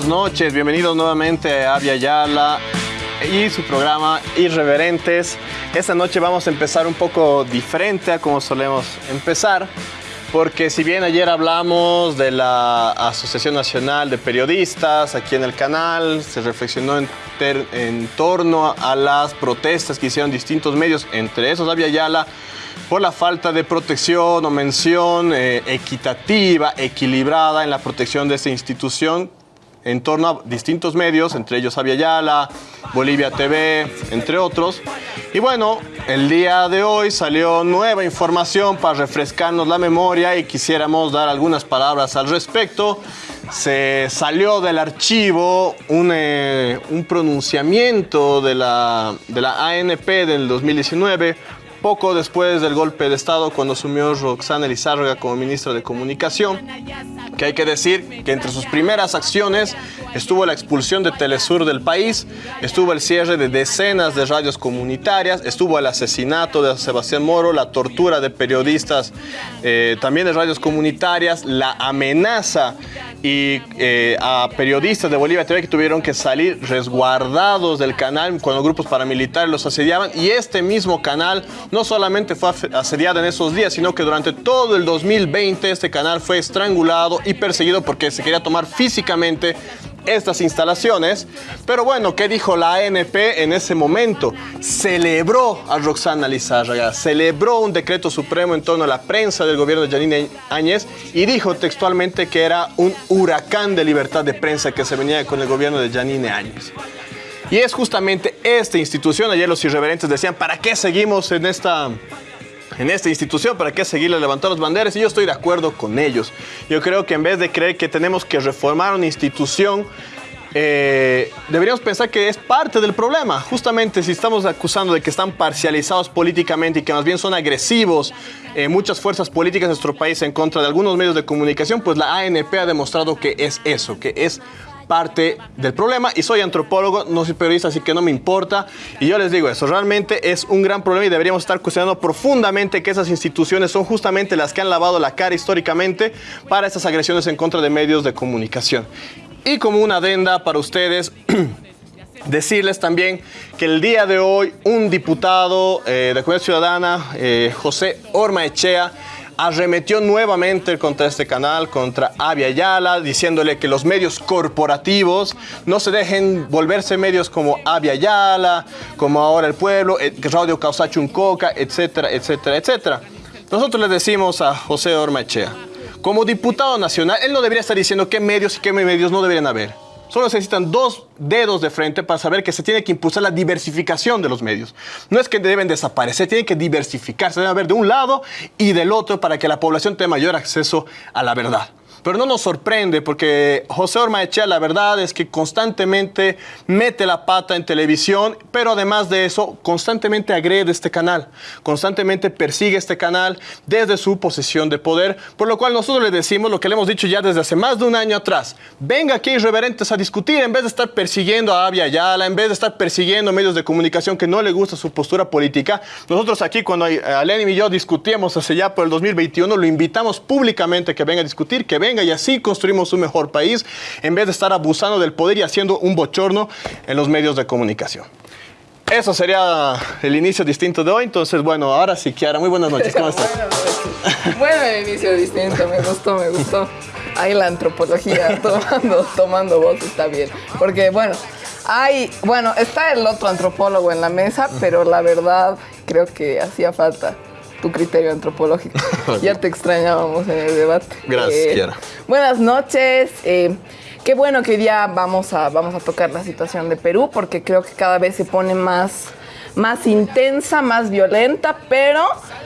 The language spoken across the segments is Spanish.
buenas noches. Bienvenidos nuevamente a Avia Yala y su programa Irreverentes. Esta noche vamos a empezar un poco diferente a como solemos empezar, porque si bien ayer hablamos de la Asociación Nacional de Periodistas aquí en el canal, se reflexionó en torno a las protestas que hicieron distintos medios, entre esos Avia Yala, por la falta de protección o mención eh, equitativa, equilibrada en la protección de esta institución en torno a distintos medios, entre ellos Avia Yala, Bolivia TV, entre otros. Y bueno, el día de hoy salió nueva información para refrescarnos la memoria y quisiéramos dar algunas palabras al respecto. Se salió del archivo un, eh, un pronunciamiento de la ANP del 2019 poco después del golpe de Estado cuando asumió Roxana Elizárraga como ministra de Comunicación, que hay que decir que entre sus primeras acciones estuvo la expulsión de Telesur del país, estuvo el cierre de decenas de radios comunitarias, estuvo el asesinato de Sebastián Moro, la tortura de periodistas eh, también de radios comunitarias, la amenaza y eh, a periodistas de Bolivia TV que tuvieron que salir resguardados del canal cuando grupos paramilitares los asediaban. Y este mismo canal no solamente fue asediado en esos días, sino que durante todo el 2020 este canal fue estrangulado y perseguido porque se quería tomar físicamente estas instalaciones. Pero bueno, ¿qué dijo la ANP en ese momento? Celebró a Roxana Lizárraga, celebró un decreto supremo en torno a la prensa del gobierno de Janine Áñez y dijo textualmente que era un huracán de libertad de prensa que se venía con el gobierno de Janine Áñez. Y es justamente esta institución, ayer los irreverentes decían, ¿para qué seguimos en esta, en esta institución? ¿Para qué seguirle levantando las banderas? Y yo estoy de acuerdo con ellos. Yo creo que en vez de creer que tenemos que reformar una institución, eh, deberíamos pensar que es parte del problema. Justamente si estamos acusando de que están parcializados políticamente y que más bien son agresivos eh, muchas fuerzas políticas de nuestro país en contra de algunos medios de comunicación, pues la ANP ha demostrado que es eso, que es parte del problema y soy antropólogo, no soy periodista, así que no me importa. Y yo les digo eso, realmente es un gran problema y deberíamos estar cuestionando profundamente que esas instituciones son justamente las que han lavado la cara históricamente para estas agresiones en contra de medios de comunicación. Y como una adenda para ustedes, decirles también que el día de hoy un diputado eh, de Comunidad Ciudadana, eh, José Orma Echea, arremetió nuevamente contra este canal, contra Avia Yala, diciéndole que los medios corporativos no se dejen volverse medios como Avia Yala, como ahora El Pueblo, eh, Radio Causachuncoca, etcétera, etcétera, etcétera. Nosotros le decimos a José Ormachea, como diputado nacional, él no debería estar diciendo qué medios y qué medios no deberían haber. Solo necesitan dos dedos de frente para saber que se tiene que impulsar la diversificación de los medios. No es que deben desaparecer, tienen que diversificarse, deben haber de un lado y del otro para que la población tenga mayor acceso a la verdad. Pero no nos sorprende porque José Ormaechea la verdad es que constantemente mete la pata en televisión, pero además de eso constantemente agrede este canal, constantemente persigue este canal desde su posición de poder, por lo cual nosotros le decimos lo que le hemos dicho ya desde hace más de un año atrás. Venga aquí irreverentes a discutir en vez de estar persiguiendo a Avia Yala, en vez de estar persiguiendo medios de comunicación que no le gusta su postura política. Nosotros aquí cuando Lenin y yo discutíamos hace ya por el 2021, lo invitamos públicamente que venga a discutir, que venga y así construimos un mejor país en vez de estar abusando del poder y haciendo un bochorno en los medios de comunicación. Eso sería el inicio distinto de hoy. Entonces, bueno, ahora sí, Kiara, muy buenas noches. ¿Cómo estás? Bueno, el inicio distinto, me gustó, me gustó. Ahí la antropología tomando, tomando voz está bien. Porque, bueno, hay, bueno, está el otro antropólogo en la mesa, pero la verdad creo que hacía falta tu criterio antropológico. ya te extrañábamos en el debate. Gracias, Kiara. Buenas noches. eh, qué bueno que hoy día vamos a, vamos a tocar la situación de Perú, porque creo que cada vez se pone más, más intensa, más violenta, pero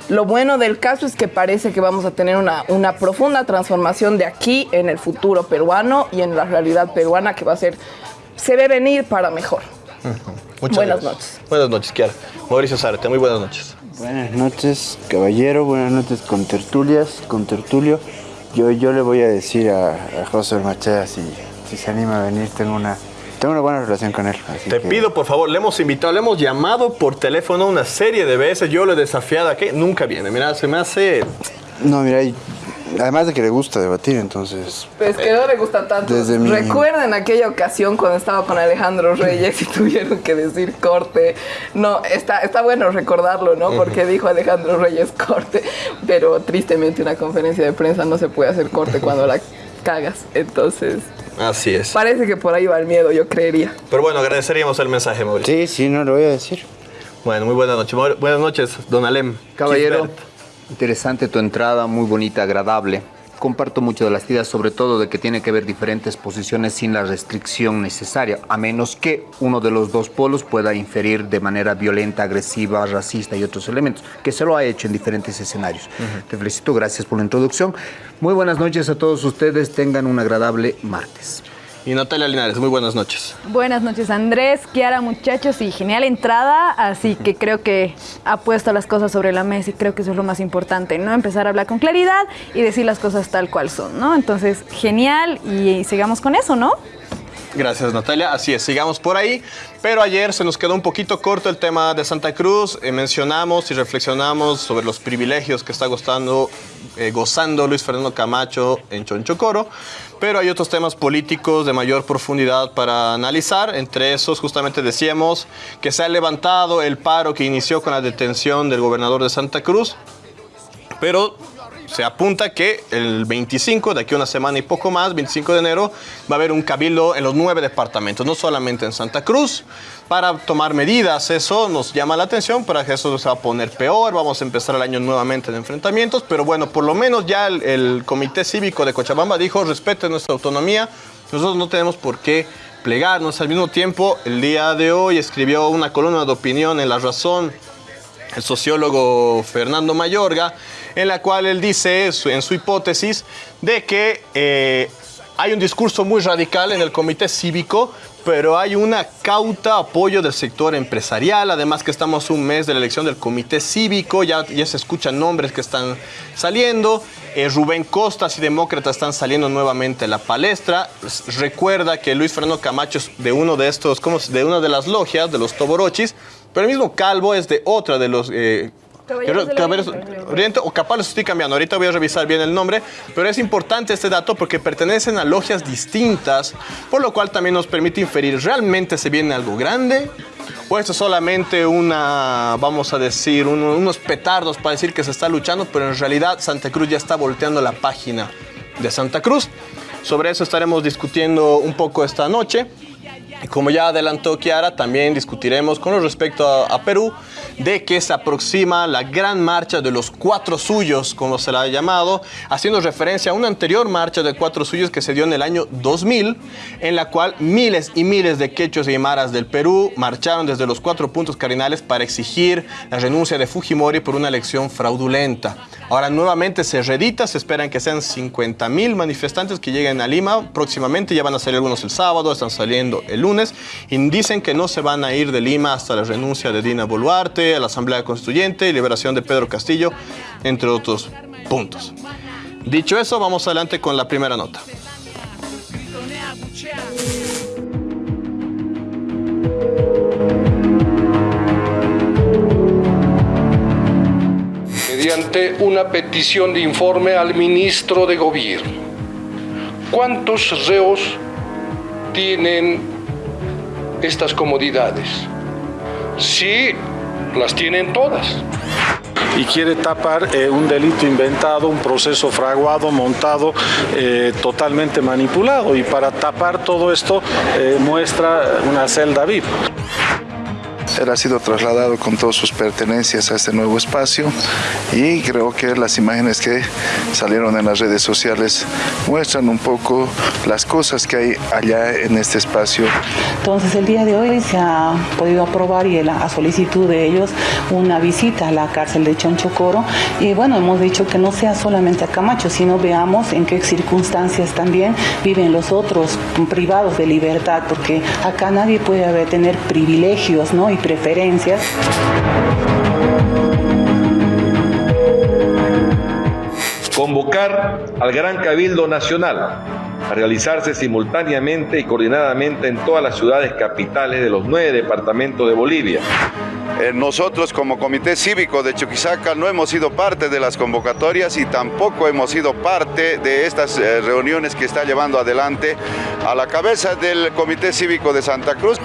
lo bueno del caso es que parece que vamos a tener una, una profunda transformación de aquí en el futuro peruano y en la realidad peruana que va a ser, se ve venir para mejor. Muchas Buenas gracias. noches. Buenas noches, Kiara. Mauricio Zárate, muy buenas noches. Buenas noches, caballero. Buenas noches con tertulias, con tertulio. Yo, yo le voy a decir a, a José Machea si, si se anima a venir. Tengo una, tengo una buena relación con él. así Te que- pido, por favor, le hemos invitado, le hemos llamado por teléfono una serie de veces. Yo lo he desafiado a que nunca viene. Mira, se me hace. No, mira, además de que le gusta debatir, entonces... Pues que no le gusta tanto. Desde mi- Recuerden aquella ocasión cuando estaba con Alejandro Reyes y tuvieron que decir corte. No, está, está bueno recordarlo, ¿no? Porque dijo Alejandro Reyes corte, pero tristemente una conferencia de prensa no se puede hacer corte cuando la cagas. Entonces, Así es. parece que por ahí va el miedo, yo creería. Pero bueno, agradeceríamos el mensaje, Mauricio. Sí, sí, no lo voy a decir. Bueno, muy buenas noches. Maur- Buenas noches, don Alem. Caballero, Gisbert. Interesante tu entrada, muy bonita, agradable. Comparto mucho de las ideas, sobre todo de que tiene que haber diferentes posiciones sin la restricción necesaria, a menos que uno de los dos polos pueda inferir de manera violenta, agresiva, racista y otros elementos, que se lo ha hecho en diferentes escenarios. Te felicito, gracias por la introducción. Muy buenas noches a todos ustedes, tengan un agradable martes. Y Natalia Linares, muy buenas noches. Buenas noches Andrés, Kiara muchachos y genial entrada, así que creo que ha puesto las cosas sobre la mesa y creo que eso es lo más importante, ¿no? Empezar a hablar con claridad y decir las cosas tal cual son, ¿no? Entonces, genial y, sigamos con eso, ¿no? Gracias Natalia, así es, sigamos por ahí. Pero ayer se nos quedó un poquito corto el tema de Santa Cruz. Eh, mencionamos y reflexionamos sobre los privilegios que está gozando, eh, gozando Luis Fernando Camacho en Chonchocoro. Pero hay otros temas políticos de mayor profundidad para analizar. Entre esos justamente decíamos que se ha levantado el paro que inició con la detención del gobernador de Santa Cruz. Pero se apunta que el 25, de aquí a una semana y poco más, 25 de enero, va a haber un cabildo en los nueve departamentos, no solamente en Santa Cruz, para tomar medidas. Eso nos llama la atención, para que eso se va a poner peor. Vamos a empezar el año nuevamente de enfrentamientos, pero bueno, por lo menos ya el, el Comité Cívico de Cochabamba dijo, respete nuestra autonomía, nosotros no tenemos por qué plegarnos. Al mismo tiempo, el día de hoy escribió una columna de opinión en La Razón el sociólogo Fernando Mayorga, en la cual él dice en su hipótesis de que eh, hay un discurso muy radical en el comité cívico, pero hay una cauta apoyo del sector empresarial, además que estamos un mes de la elección del comité cívico, ya, se escuchan nombres que están saliendo, eh, Rubén Costas y Demócratas están saliendo nuevamente a la palestra, recuerda que Luis Fernando Camacho es de uno de estos, de una de las logias, de los Toborochis, pero el mismo Calvo es de otra de los... eh, Caballeros Caballeros Oriente. Oriente, o capaz lo estoy cambiando, ahorita voy a revisar bien el nombre, pero es importante este dato porque pertenecen a logias distintas, por lo cual también nos permite inferir, ¿realmente se viene algo grande? ¿O esto es solamente una, vamos a decir, un- unos petardos para decir que se está luchando, pero en realidad Santa Cruz ya está volteando la página de Santa Cruz? Sobre eso estaremos discutiendo un poco esta noche. Y como ya adelantó Kiara, también discutiremos con respecto a, a Perú de que se aproxima la gran marcha de los cuatro suyos, como se la ha llamado, haciendo referencia a una anterior marcha de cuatro suyos que se dio en el año 2000, en la cual miles y miles de quechos y aymaras del Perú marcharon desde los cuatro puntos cardinales para exigir la renuncia de Fujimori por una elección fraudulenta. Ahora nuevamente se redita, se esperan que sean 50 mil manifestantes que lleguen a Lima próximamente, ya van a salir algunos el sábado, están saliendo el lunes, y dicen que no se van a ir de Lima hasta la renuncia de Dina Boluarte, a la Asamblea Constituyente y liberación de Pedro Castillo, entre otros puntos. Dicho eso, vamos adelante con la primera nota. mediante una petición de informe al ministro de Gobierno. ¿Cuántos reos tienen estas comodidades? Sí, las tienen todas. y quiere tapar eh, un delito inventado, un proceso fraguado, montado, eh, totalmente manipulado. Y para tapar todo esto eh, muestra una celda VIP. Él ha sido trasladado con todas sus pertenencias a este nuevo espacio y creo que las imágenes que salieron en las redes sociales muestran un poco las cosas que hay allá en este espacio. Entonces el día de hoy se ha podido aprobar y a solicitud de ellos una visita a la cárcel de Chonchocoro y bueno, hemos dicho que no sea solamente a Camacho, sino veamos en qué circunstancias también viven los otros privados de libertad, porque acá nadie puede haber, tener privilegios ¿no? Preferencias. convocar al Gran Cabildo Nacional a realizarse simultáneamente y coordinadamente en todas las ciudades capitales de los nueve departamentos de Bolivia. Eh, nosotros como Comité Cívico de Chuquisaca no hemos sido parte de las convocatorias y tampoco hemos sido parte de estas eh, reuniones que está llevando adelante a la cabeza del Comité Cívico de Santa Cruz.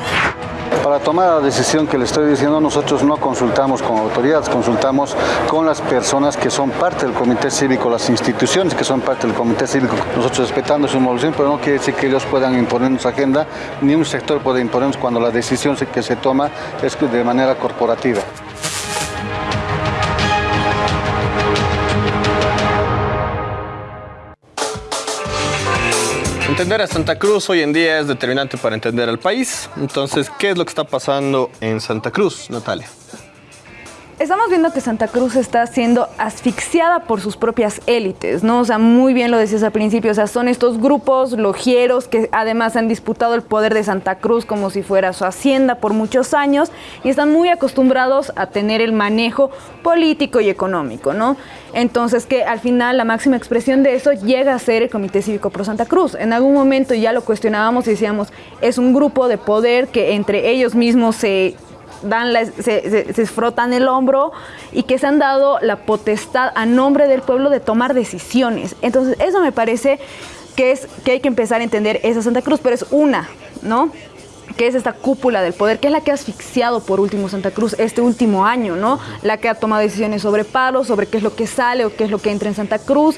Para tomar la decisión que le estoy diciendo, nosotros no consultamos con autoridades, consultamos con las personas que son parte del comité cívico, las instituciones que son parte del comité cívico. Nosotros respetando su evolución, pero no quiere decir que ellos puedan imponernos agenda, ni un sector puede imponernos cuando la decisión que se toma es de manera corporativa. Entender a Santa Cruz hoy en día es determinante para entender al país. Entonces, ¿qué es lo que está pasando en Santa Cruz, Natalia? Estamos viendo que Santa Cruz está siendo asfixiada por sus propias élites, ¿no? O sea, muy bien lo decías al principio, o sea, son estos grupos logieros que además han disputado el poder de Santa Cruz como si fuera su hacienda por muchos años y están muy acostumbrados a tener el manejo político y económico, ¿no? Entonces, que al final la máxima expresión de eso llega a ser el Comité Cívico Pro Santa Cruz. En algún momento ya lo cuestionábamos y decíamos, es un grupo de poder que entre ellos mismos se dan se, frotan el hombro y que se han dado la potestad a nombre del pueblo de tomar decisiones. Entonces, eso me parece que es que hay que empezar a entender esa Santa Cruz, pero es una, ¿no? que es esta cúpula del poder, que es la que ha asfixiado por último Santa Cruz este último año, ¿no? La que ha tomado decisiones sobre paros, sobre qué es lo que sale o qué es lo que entra en Santa Cruz,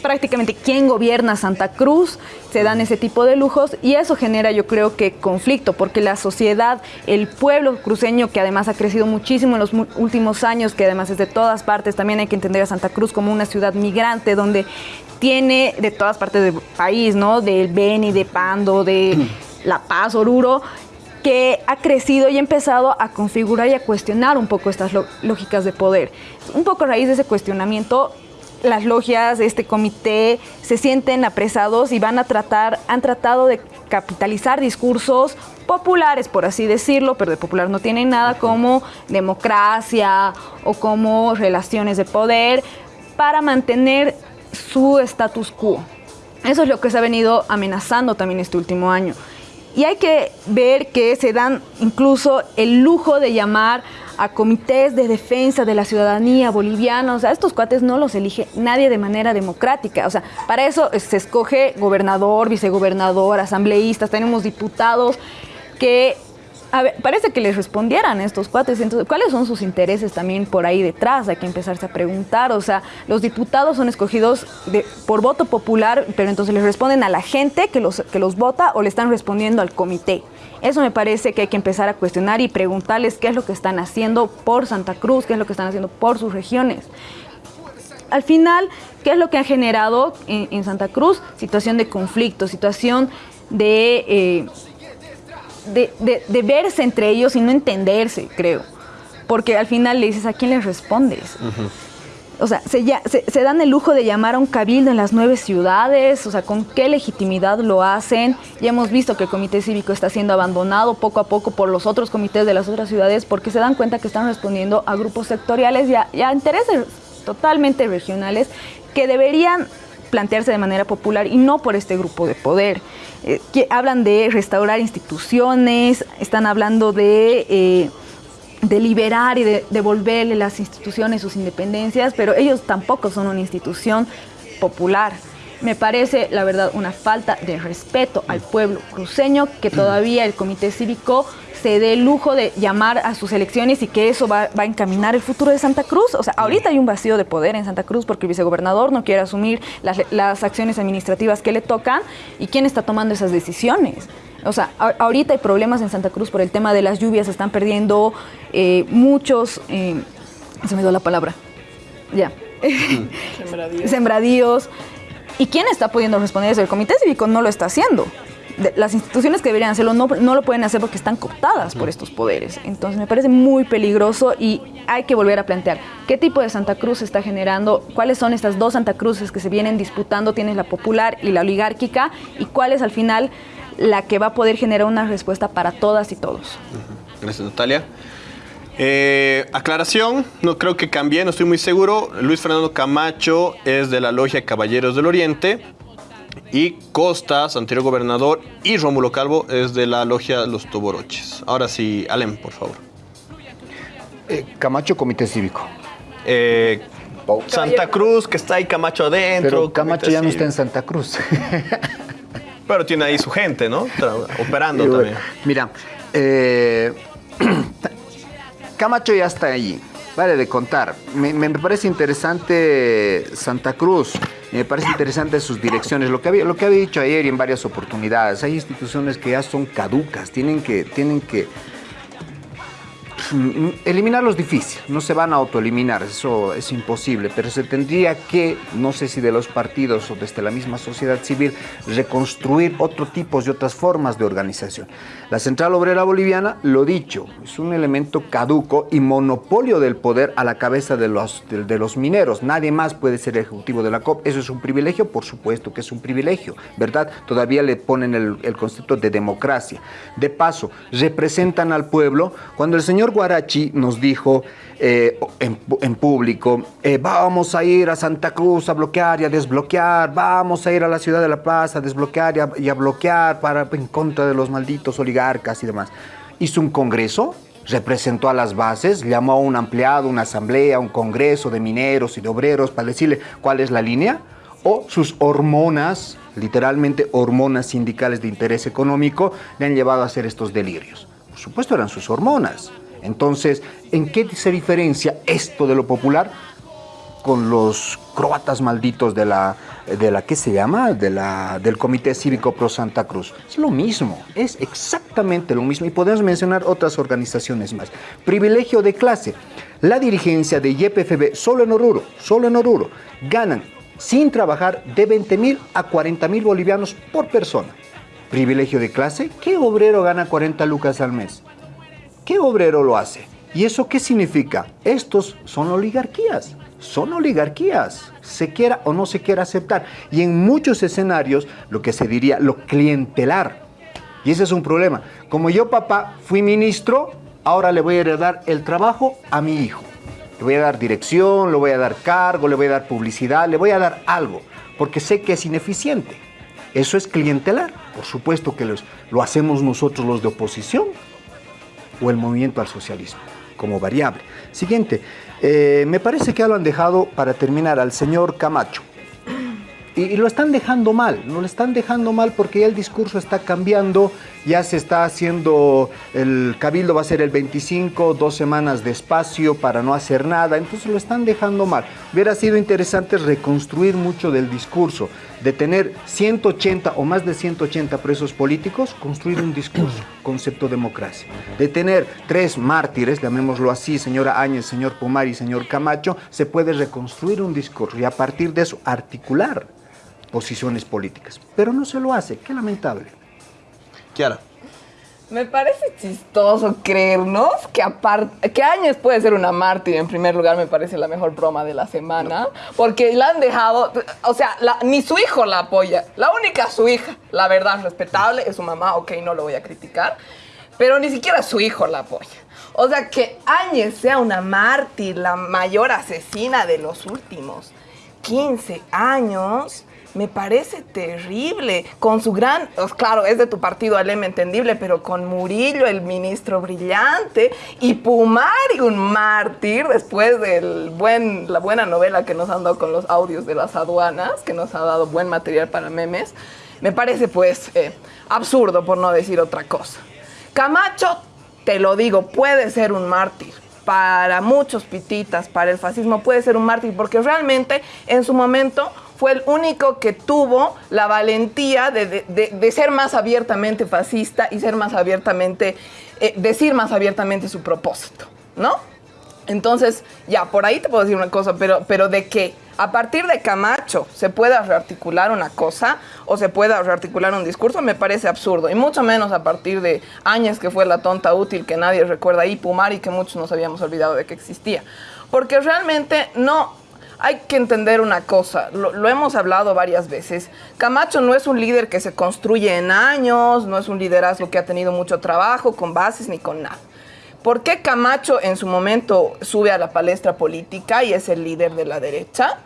prácticamente quién gobierna Santa Cruz, se dan ese tipo de lujos y eso genera yo creo que conflicto, porque la sociedad, el pueblo cruceño que además ha crecido muchísimo en los últimos años, que además es de todas partes, también hay que entender a Santa Cruz como una ciudad migrante donde tiene de todas partes del país, ¿no? Del Beni, de Pando, de La Paz, Oruro, que ha crecido y ha empezado a configurar y a cuestionar un poco estas lógicas de poder. Un poco a raíz de ese cuestionamiento las logias, este comité, se sienten apresados y van a tratar, han tratado de capitalizar discursos populares, por así decirlo, pero de popular no tienen nada como democracia o como relaciones de poder para mantener su status quo. Eso es lo que se ha venido amenazando también este último año. Y hay que ver que se dan incluso el lujo de llamar a comités de defensa de la ciudadanía boliviana. O sea, estos cuates no los elige nadie de manera democrática. O sea, para eso se escoge gobernador, vicegobernador, asambleístas, tenemos diputados que a ver, parece que les respondieran estos cuates. Entonces, ¿cuáles son sus intereses también por ahí detrás? Hay que empezarse a preguntar. O sea, los diputados son escogidos de, por voto popular, pero entonces les responden a la gente que los, que los vota o le están respondiendo al comité. Eso me parece que hay que empezar a cuestionar y preguntarles qué es lo que están haciendo por Santa Cruz, qué es lo que están haciendo por sus regiones. Al final, ¿qué es lo que ha generado en, Santa Cruz? Situación de conflicto, situación de, eh, de, verse entre ellos y no entenderse, creo. Porque al final le dices, ¿a quién les respondes? O sea, se, se, dan el lujo de llamar a un cabildo en las nueve ciudades, o sea, ¿con qué legitimidad lo hacen? Ya hemos visto que el comité cívico está siendo abandonado poco a poco por los otros comités de las otras ciudades porque se dan cuenta que están respondiendo a grupos sectoriales y a, intereses totalmente regionales que deberían plantearse de manera popular y no por este grupo de poder. Eh, que hablan de restaurar instituciones, están hablando de... Eh, de liberar y de devolverle las instituciones sus independencias, pero ellos tampoco son una institución popular. Me parece, la verdad, una falta de respeto al pueblo cruceño que todavía el Comité Cívico se dé el lujo de llamar a sus elecciones y que eso va, a encaminar el futuro de Santa Cruz. O sea, ahorita hay un vacío de poder en Santa Cruz porque el vicegobernador no quiere asumir las, las acciones administrativas que le tocan y quién está tomando esas decisiones. O sea, ahorita hay problemas en Santa Cruz por el tema de las lluvias, se están perdiendo eh, muchos, eh, se me dio la palabra, ya, sembradíos. sembradíos. ¿Y quién está pudiendo responder eso? El Comité Cívico no lo está haciendo. las instituciones que deberían hacerlo no, no, lo pueden hacer porque están cooptadas por estos poderes. Entonces me parece muy peligroso y hay que volver a plantear qué tipo de Santa Cruz se está generando, cuáles son estas dos Santa Cruces que se vienen disputando, tienes la popular y la oligárquica, y cuáles al final la que va a poder generar una respuesta para todas y todos. Gracias, Natalia. Eh, aclaración, no creo que cambié, no estoy muy seguro. Luis Fernando Camacho es de la Logia Caballeros del Oriente. Y Costas, anterior gobernador, y Rómulo Calvo es de la Logia Los Toboroches. Ahora sí, Alem, por favor. Eh, Camacho, Comité Cívico. Eh, Santa Cruz, que está ahí Camacho adentro. Pero Camacho ya no está en. Santa Cruz. Pero tiene ahí su gente, ¿no? Operando bueno, también. Mira, eh, Camacho ya está allí. Vale de contar. Me, me parece interesante Santa Cruz. Me parece interesante sus direcciones. Lo que, había, lo que había dicho ayer y en varias oportunidades. Hay instituciones que ya son caducas. Tienen que, tienen que Eliminarlos difícil, no se van a autoeliminar, eso es imposible, pero se tendría que, no sé si de los partidos o desde la misma sociedad civil, reconstruir otro tipo y otras formas de organización. La Central Obrera Boliviana, lo dicho, es un elemento caduco y monopolio del poder a la cabeza de los, de los mineros. Nadie más puede ser ejecutivo de la COP. ¿Eso es un privilegio? Por supuesto que es un privilegio, ¿verdad? Todavía le ponen el, el concepto de democracia. De paso, representan al pueblo. Cuando el señor Guarachi nos dijo eh, en, público, eh, vamos a ir a Santa Cruz a bloquear y a desbloquear, vamos a ir a la ciudad de La Paz a desbloquear y a, y a bloquear para, en contra de los malditos oligarcas y demás. Hizo un congreso, representó a las bases, llamó a un ampliado, una asamblea, un congreso de mineros y de obreros para decirle cuál es la línea, o sus hormonas, literalmente hormonas sindicales de interés económico, le han llevado a hacer estos delirios. Por supuesto eran sus hormonas. Entonces, ¿en qué se diferencia esto de lo popular con los croatas malditos de la, de la ¿qué se llama? De la, del Comité Cívico Pro Santa Cruz. Es lo mismo, es exactamente lo mismo. Y podemos mencionar otras organizaciones más. Privilegio de clase. La dirigencia de YPFB, solo en Oruro, solo en Oruro, ganan sin trabajar de 20 mil a 40 mil bolivianos por persona. Privilegio de clase. ¿Qué obrero gana 40 lucas al mes? ¿Qué obrero lo hace? ¿Y eso qué significa? Estos son oligarquías, son oligarquías, se quiera o no se quiera aceptar. Y en muchos escenarios, lo que se diría lo clientelar. Y ese es un problema. Como yo, papá, fui ministro, ahora le voy a heredar el trabajo a mi hijo. Le voy a dar dirección, le voy a dar cargo, le voy a dar publicidad, le voy a dar algo, porque sé que es ineficiente. Eso es clientelar. Por supuesto que los- lo hacemos nosotros los de oposición o el movimiento al socialismo como variable. Siguiente, eh, me parece que ya lo han dejado para terminar al señor Camacho. Y, lo están dejando mal, no lo están dejando mal porque ya el discurso está cambiando, ya se está haciendo, el cabildo va a ser el 25, dos semanas de espacio para no hacer nada, entonces lo están dejando mal. Hubiera sido interesante reconstruir mucho del discurso, de tener 180 o más de 180 presos políticos, construir un discurso, concepto democracia. De tener tres mártires, llamémoslo así, señora Áñez, señor Pomar y señor Camacho, se puede reconstruir un discurso y a partir de eso articular posiciones políticas. Pero no se lo hace, qué lamentable. Kiara. Me parece chistoso creernos que aparte que Áñez puede ser una mártir en primer lugar me parece la mejor broma de la semana porque la han dejado o sea la- ni su hijo la apoya la única su hija la verdad respetable es su mamá ok no lo voy a criticar pero ni siquiera su hijo la apoya. O sea que Áñez sea una mártir la mayor asesina de los últimos 15 años me parece terrible. Con su gran, pues, claro, es de tu partido Alem entendible, pero con Murillo, el ministro brillante, y Pumari, un mártir, después de buen, la buena novela que nos han dado con los audios de las aduanas, que nos ha dado buen material para memes, me parece pues eh, absurdo, por no decir otra cosa. Camacho, te lo digo, puede ser un mártir. Para muchos pititas, para el fascismo, puede ser un mártir, porque realmente en su momento fue el único que tuvo la valentía de, de- de- ser más abiertamente fascista y ser más abiertamente, eh, decir más abiertamente su propósito, ¿no? Entonces, ya, por ahí te puedo decir una cosa, pero, pero de que a partir de Camacho se pueda rearticular una cosa o se pueda rearticular un discurso, me parece absurdo. Y mucho menos a partir de Áñez, que fue la tonta útil que nadie recuerda, y Pumari, que muchos nos habíamos olvidado de que existía. Porque realmente no, hay que entender una cosa, lo, hemos hablado varias veces. Camacho no es un líder que se construye en años, no es un liderazgo que ha tenido mucho trabajo con bases ni con nada. ¿Por qué Camacho en su momento sube a la palestra política y es el líder de la derecha?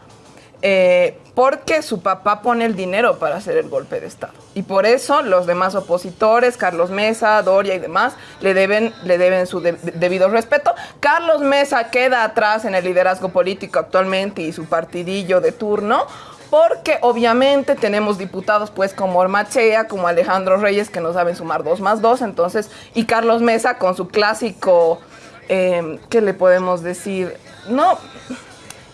Eh, porque su papá pone el dinero para hacer el golpe de Estado. Y por eso los demás opositores, Carlos Mesa, Doria y demás, le deben, le deben su de- debido respeto. Carlos Mesa queda atrás en el liderazgo político actualmente y su partidillo de turno. Porque obviamente tenemos diputados pues como Ormachea, como Alejandro Reyes, que no saben sumar dos más dos, entonces, y Carlos Mesa con su clásico, eh, ¿qué le podemos decir? No,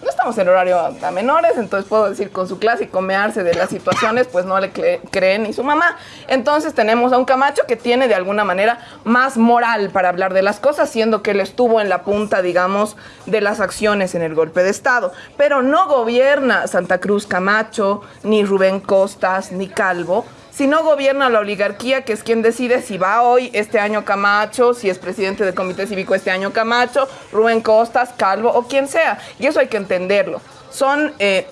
no estamos en horario a menores, entonces puedo decir con su clásico mearse de las situaciones, pues no le cre- creen ni su mamá. Entonces tenemos a un Camacho que tiene de alguna manera más moral para hablar de las cosas, siendo que él estuvo en la punta, digamos, de las acciones en el golpe de Estado. Pero no gobierna Santa Cruz Camacho, ni Rubén Costas, ni Calvo, si no gobierna la oligarquía, que es quien decide si va hoy este año Camacho, si es presidente del Comité Cívico este año Camacho, Rubén Costas, Calvo o quien sea. Y eso hay que entenderlo. Son, eh,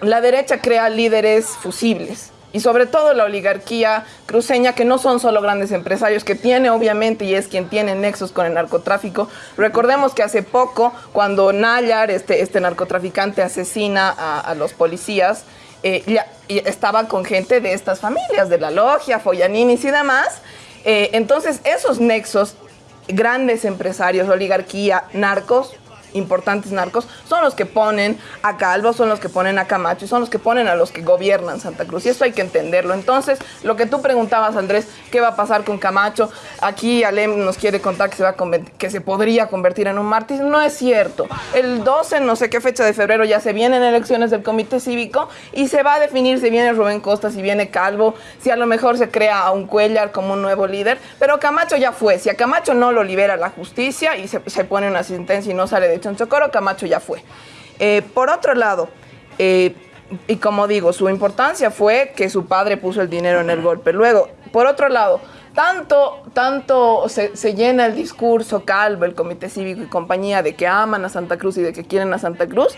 la derecha crea líderes fusibles. Y sobre todo la oligarquía cruceña, que no son solo grandes empresarios, que tiene obviamente y es quien tiene nexos con el narcotráfico. Recordemos que hace poco, cuando Nayar, este, este narcotraficante, asesina a, a los policías, eh, ya- y estaba con gente de estas familias, de la logia, Follaninis y demás. Eh, entonces, esos nexos, grandes empresarios, oligarquía, narcos, importantes narcos, son los que ponen a Calvo, son los que ponen a Camacho y son los que ponen a los que gobiernan Santa Cruz. Y esto hay que entenderlo. Entonces, lo que tú preguntabas, Andrés, ¿qué va a pasar con Camacho? Aquí Alem nos quiere contar que se, va que se podría convertir en un mártir. No es cierto. El 12, no sé qué fecha de febrero, ya se vienen elecciones del Comité Cívico y se va a definir si viene Rubén Costa, si viene Calvo, si a lo mejor se crea a un Cuellar como un nuevo líder. Pero Camacho ya fue. Si a Camacho no lo libera la justicia y se, se pone una sentencia y no sale de Chonchocoro, Camacho ya fue. Eh, por otro lado, eh, y como digo, su importancia fue que su padre puso el dinero en el golpe. Luego, por otro lado, tanto, tanto se, se llena el discurso Calvo, el Comité Cívico y compañía de que aman a Santa Cruz y de que quieren a Santa Cruz.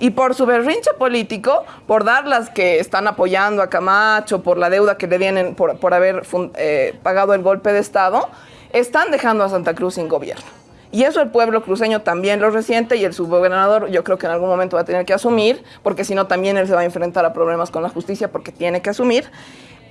Y por su berrinche político, por dar las que están apoyando a Camacho, por la deuda que le vienen por, por haber eh, pagado el golpe de Estado, están dejando a Santa Cruz sin gobierno. Y eso el pueblo cruceño también lo resiente y el subgobernador yo creo que en algún momento va a tener que asumir, porque si no también él se va a enfrentar a problemas con la justicia porque tiene que asumir.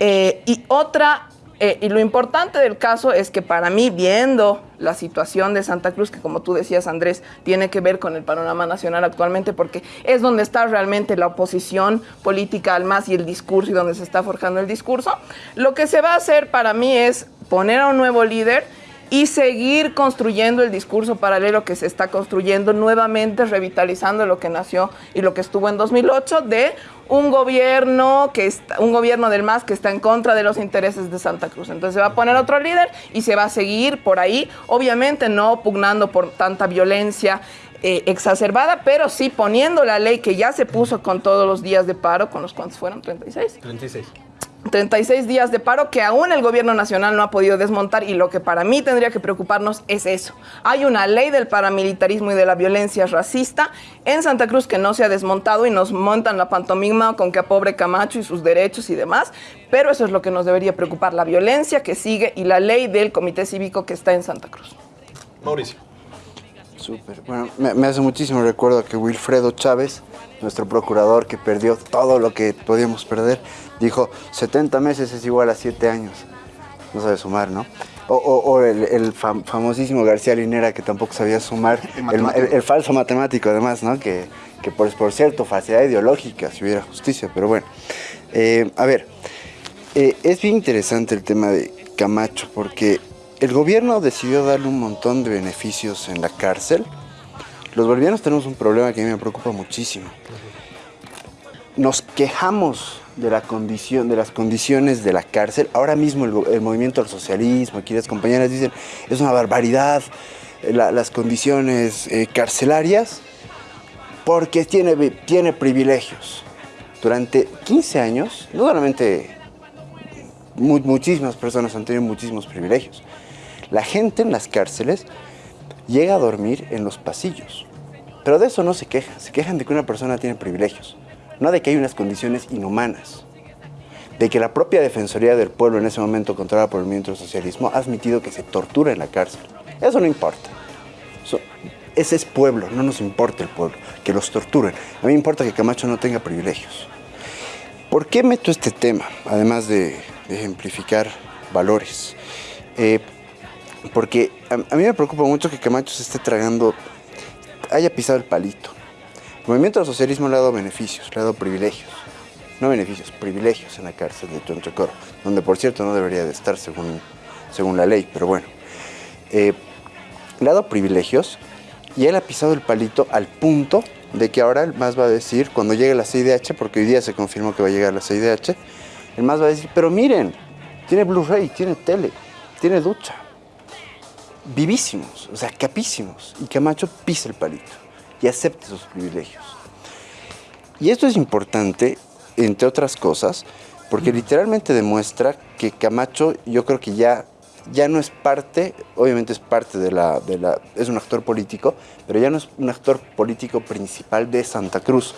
Eh, y otra, eh, y lo importante del caso es que para mí, viendo la situación de Santa Cruz, que como tú decías Andrés, tiene que ver con el panorama nacional actualmente, porque es donde está realmente la oposición política al MAS y el discurso y donde se está forjando el discurso, lo que se va a hacer para mí es poner a un nuevo líder y seguir construyendo el discurso paralelo que se está construyendo nuevamente, revitalizando lo que nació y lo que estuvo en 2008 de un gobierno que está, un gobierno del MAS que está en contra de los intereses de Santa Cruz. Entonces se va a poner otro líder y se va a seguir por ahí, obviamente no pugnando por tanta violencia eh, exacerbada, pero sí poniendo la ley que ya se puso con todos los días de paro, con los cuantos fueron 36. 36. 36 días de paro que aún el gobierno nacional no ha podido desmontar y lo que para mí tendría que preocuparnos es eso. Hay una ley del paramilitarismo y de la violencia racista en Santa Cruz que no se ha desmontado y nos montan la pantomima con que a pobre Camacho y sus derechos y demás, pero eso es lo que nos debería preocupar, la violencia que sigue y la ley del comité cívico que está en Santa Cruz. Mauricio. Súper. Bueno, me, me hace muchísimo recuerdo que Wilfredo Chávez, nuestro procurador que perdió todo lo que podíamos perder, dijo 70 meses es igual a 7 años. No sabe sumar, ¿no? O, o- o el, el fam- famosísimo García Linera que tampoco sabía sumar, el falso matemático además, ¿no? Que, que por, por cierto, falsedad ideológica, si hubiera justicia, pero bueno. Eh, a ver, eh, es bien interesante el tema de Camacho porque el gobierno decidió darle un montón de beneficios en la cárcel. Los bolivianos tenemos un problema que a mí me preocupa muchísimo. Nos quejamos de, la condición, de las condiciones de la cárcel. Ahora mismo el, movimiento al socialismo, aquí las compañeras dicen, es una barbaridad eh, la- las condiciones eh, carcelarias porque tiene, tiene privilegios. Durante 15 años, no solamente mu- muchísimas personas han tenido muchísimos privilegios. La gente en las cárceles llega a dormir en los pasillos. Pero de eso no se quejan. Se quejan de que una persona tiene privilegios, no de que hay unas condiciones inhumanas. de que la propia Defensoría del Pueblo, en ese momento controlada por el movimiento del socialismo, ha admitido que se tortura en la cárcel. Eso no importa. Ese es pueblo, no nos importa el pueblo, que los torturen. A mí me importa que Camacho no tenga privilegios. ¿Por qué meto este tema? Además de, ejemplificar valores. Eh, porque a mí me preocupa mucho que Camacho se esté tragando, haya pisado el palito. El movimiento del socialismo le ha dado beneficios, le ha dado privilegios. No beneficios, privilegios en la cárcel de Chonchocoro, donde por cierto no debería de estar según, según la ley, pero bueno. Eh, le ha dado privilegios y él ha pisado el palito al punto de que ahora el MAS va a decir, cuando llegue la CIDH, porque hoy día se confirmó que va a llegar la CIDH, el MAS va a decir, pero miren, tiene Blu-ray, tiene tele, tiene ducha. Vivísimos, o sea, capísimos. Y Camacho pisa el palito y acepta esos privilegios. Y esto es importante, entre otras cosas, porque literalmente demuestra que Camacho, yo creo que ya, ya no es parte, obviamente es parte de la, de la, es un actor político, pero ya no es un actor político principal de Santa Cruz,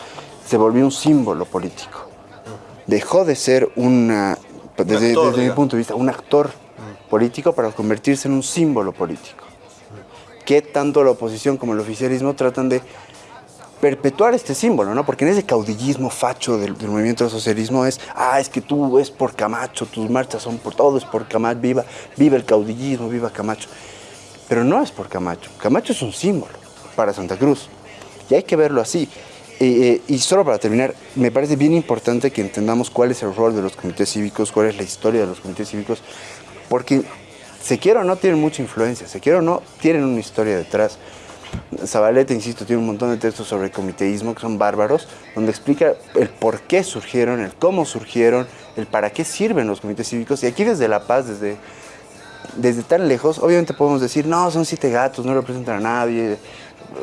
se volvió un símbolo político. Dejó de ser una, desde, actor, desde mi punto de vista, un actor político para convertirse en un símbolo político. Que tanto la oposición como el oficialismo tratan de perpetuar este símbolo, ¿no? Porque en ese caudillismo facho del, movimiento socialismo es, ah, es que tú es por Camacho, tus marchas son por todo, es por Camacho, viva, viva el caudillismo, viva Camacho. Pero no es por Camacho, Camacho es un símbolo para Santa Cruz y hay que verlo así. Eh, eh, y solo para terminar, me parece bien importante que entendamos cuál es el rol de los comités cívicos, cuál es la historia de los comités cívicos, porque se quiera o no tienen mucha influencia, se quiera o no tienen una historia detrás. Zabaleta, insisto, tiene un montón de textos sobre el que son bárbaros, donde explica el por qué surgieron, el cómo surgieron, el para qué sirven los comités cívicos. Y aquí desde La Paz, desde, desde tan lejos, obviamente podemos decir, no, son siete gatos, no representan a nadie,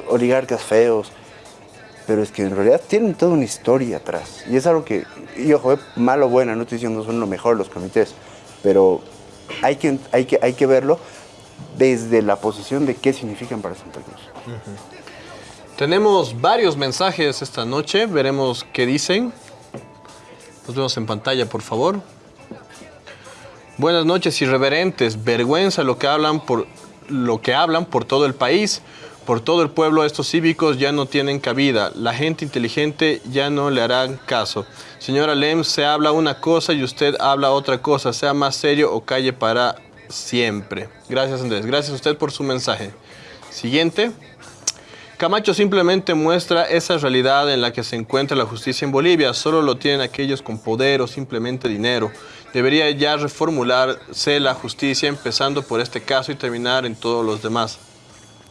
oligarcas feos. Pero es que en realidad tienen toda una historia atrás. Y es algo que, y ojo, eh, malo o buena, no estoy diciendo son lo mejor los comités, pero hay que, hay que, hay que verlo desde la posición de qué significan para Santa Cruz. Tenemos varios mensajes esta noche, veremos qué dicen. Los vemos en pantalla, por favor. Buenas noches, irreverentes. Vergüenza lo que hablan por lo que hablan por todo el país, por todo el pueblo. Estos cívicos ya no tienen cabida. La gente inteligente ya no le harán caso. Señora Lem, se habla una cosa y usted habla otra cosa. Sea más serio o calle para siempre. Gracias, Andrés. Gracias a usted por su mensaje. Siguiente. Camacho simplemente muestra esa realidad en la que se encuentra la justicia en Bolivia. Solo lo tienen aquellos con poder o simplemente dinero. Debería ya reformularse la justicia empezando por este caso y terminar en todos los demás.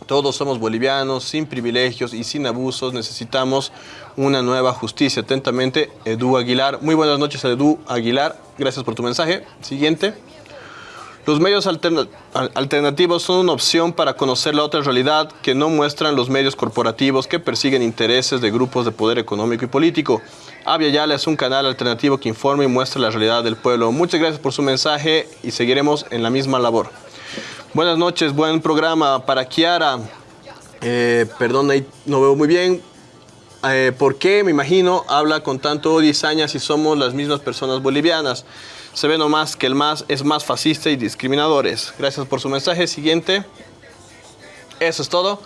Todos somos bolivianos, sin privilegios y sin abusos. Necesitamos una nueva justicia. Atentamente, Edu Aguilar. Muy buenas noches, Edu Aguilar. Gracias por tu mensaje. Siguiente. Los medios alterna- al- alternativos son una opción para conocer la otra realidad que no muestran los medios corporativos que persiguen intereses de grupos de poder económico y político. Avia Yala es un canal alternativo que informa y muestra la realidad del pueblo. Muchas gracias por su mensaje y seguiremos en la misma labor. Buenas noches, buen programa para Kiara. Eh, perdón, no veo muy bien. Eh, ¿Por qué, me imagino, habla con tanto odio y saña si somos las mismas personas bolivianas? Se ve nomás que el más es más fascista y discriminadores. Gracias por su mensaje. Siguiente. Eso es todo.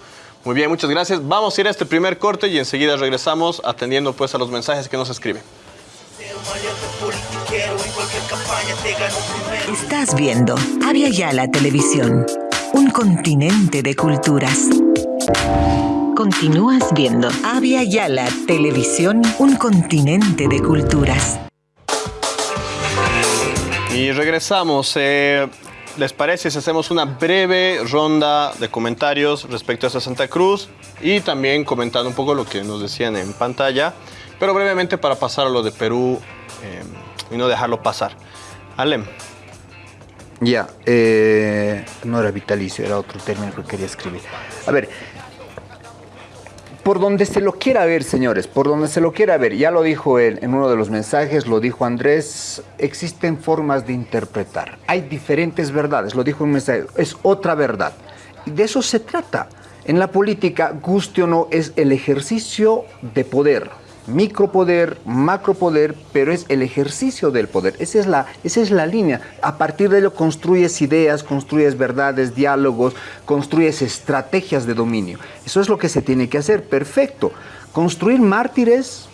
Muy bien, muchas gracias. Vamos a ir a este primer corte y enseguida regresamos atendiendo pues a los mensajes que nos escriben. Estás viendo Avia Yala Televisión, un continente de culturas. Continúas viendo Avia Yala Televisión, un continente de culturas. Y regresamos. Eh, ¿Les parece si hacemos una breve ronda de comentarios respecto a esta Santa Cruz? Y también comentando un poco lo que nos decían en pantalla, pero brevemente para pasar a lo de Perú eh, y no dejarlo pasar. Alem. Ya, eh, no era vitalicio, era otro término que quería escribir. A ver, por donde se lo quiera ver, señores, por donde se lo quiera ver, ya lo dijo él en uno de los mensajes, lo dijo Andrés, existen formas de interpretar. Hay diferentes verdades, lo dijo un mensaje, es otra verdad. De eso se trata. En la política, guste o no, es el ejercicio de poder. Micropoder, macropoder, pero es el ejercicio del poder. Esa es, la, esa es la línea. A partir de ello construyes ideas, construyes verdades, diálogos, construyes estrategias de dominio. Eso es lo que se tiene que hacer. Perfecto. Construir mártires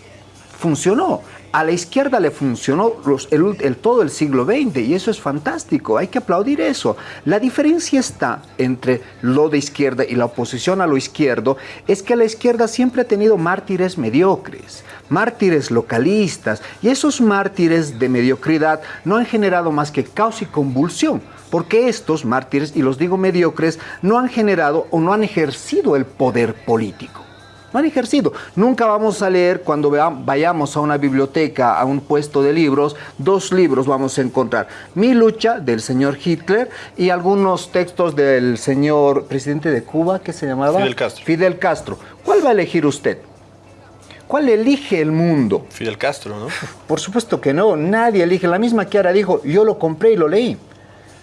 funcionó. A la izquierda le funcionó el, todo el siglo XX y eso es fantástico, hay que aplaudir eso. La diferencia está entre lo de izquierda y la oposición a lo izquierdo, es que la izquierda siempre ha tenido mártires mediocres, mártires localistas y esos mártires de mediocridad no han generado más que caos y convulsión porque estos mártires, y los digo mediocres, no han generado o no han ejercido el poder político no han ejercido. Nunca vamos a leer cuando vayamos a una biblioteca, a un puesto de libros, dos libros vamos a encontrar. Mi lucha del señor Hitler y algunos textos del señor presidente de Cuba, que se llamaba? Fidel Castro. Fidel Castro. ¿Cuál va a elegir usted? ¿Cuál elige el mundo? Fidel Castro, ¿no? Por supuesto que no, nadie elige. La misma que ahora dijo, yo lo compré y lo leí.